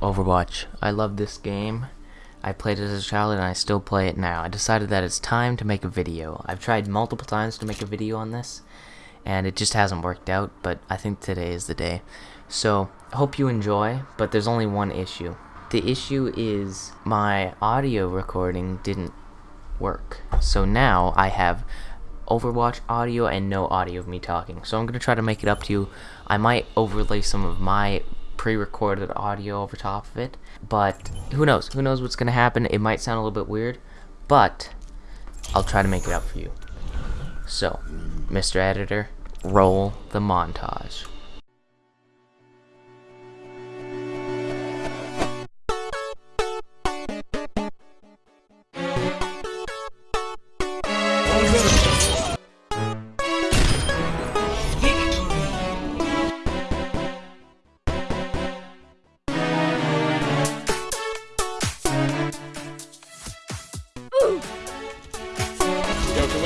Overwatch. I love this game. I played it as a child and I still play it now. I decided that it's time to make a video. I've tried multiple times to make a video on this and it just hasn't worked out, but I think today is the day. So, hope you enjoy, but there's only one issue. The issue is my audio recording didn't work. So now I have Overwatch audio and no audio of me talking. So I'm going to try to make it up to you. I might overlay some of my pre-recorded audio over top of it. But who knows? Who knows what's going to happen? It might sound a little bit weird. But I'll try to make it up for you. So, Mr. Editor, roll the montage.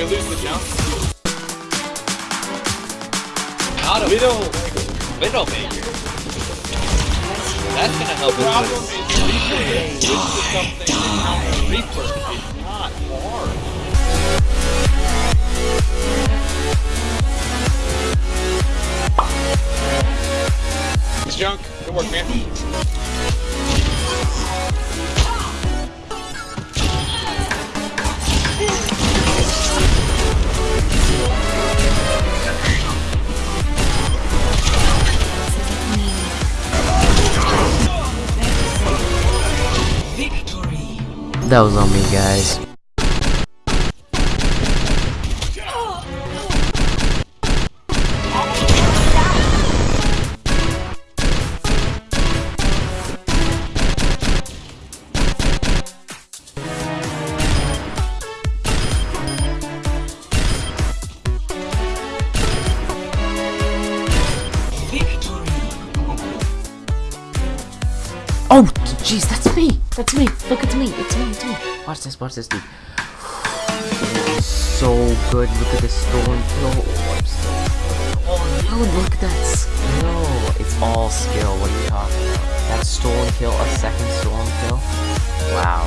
We lose the jump? Not a Widow. Widowmaker. That's gonna help us. Reaper is not hard. That was on me, guys. Jeez, that's me. That's me. Look, it's me. It's me. It's me. Watch this. Watch this, dude. So good. Look at this kill. Oh, I'm so- Oh, no, look at that skill. It's all skill. What are you talking about? That stolen kill, a second stolen kill. Wow.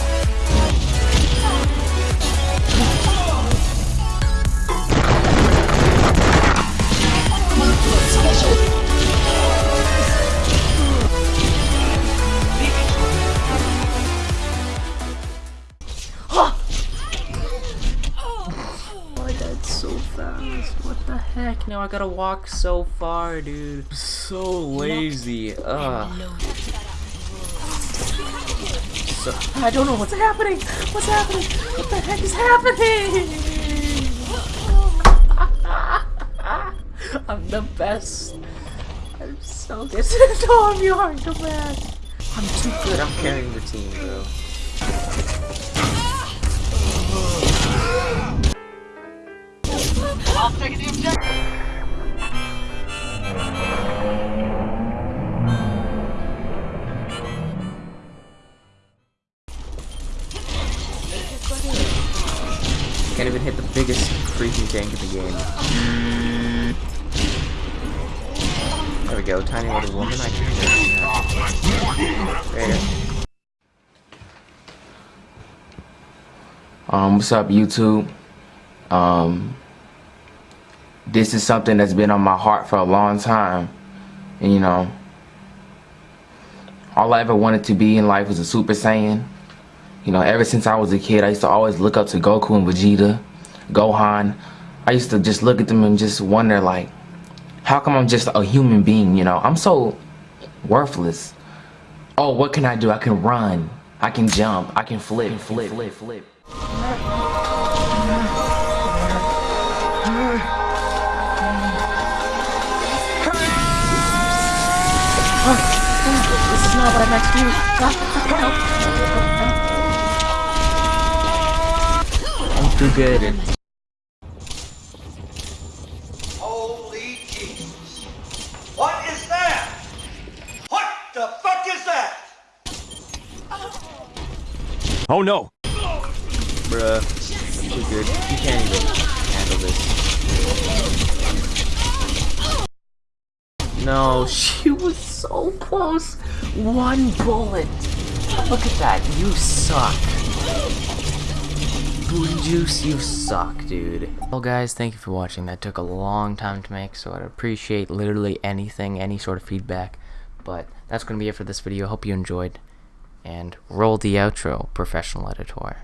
Heck? Now I gotta walk so far, dude. So lazy. Ugh. So, I don't know what's happening. What's happening? What the heck is happening? I'm the best. I'm so good. Tom, you are the best. I'm too good. I'm carrying the team, bro. Can't even hit the biggest freaking tank in the game. There we go, tiny little woman. I can There. Um, what's up, YouTube? Um, this is something that's been on my heart for a long time. And, you know, all I ever wanted to be in life was a Super Saiyan. You know, ever since I was a kid, I used to always look up to Goku and Vegeta, Gohan. I used to just look at them and just wonder, like, how come I'm just a human being, you know? I'm so worthless. Oh, what can I do? I can run. I can jump. I can flip, flip, flip, flip. This is not what I meant to do. I'm too good. Holy Jesus. What is that? What the fuck is that? Oh no! Bruh. Too good. You can't even handle this. no, she was so close. One bullet. Look at that. You suck. Booty Juice, you suck, dude. Well, guys, thank you for watching. That took a long time to make, so I'd appreciate literally anything, any sort of feedback. But that's going to be it for this video. Hope you enjoyed. And roll the outro, professional editor.